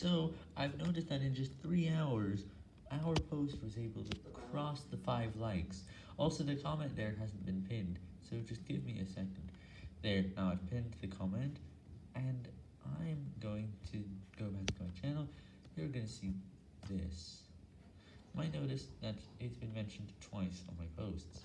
So, I've noticed that in just 3 hours, our post was able to cross the 5 likes. Also, the comment there hasn't been pinned, so just give me a second. There, now I've pinned the comment, and I'm going to go back to my channel. You're going to see this. You might notice that it's been mentioned twice on my posts.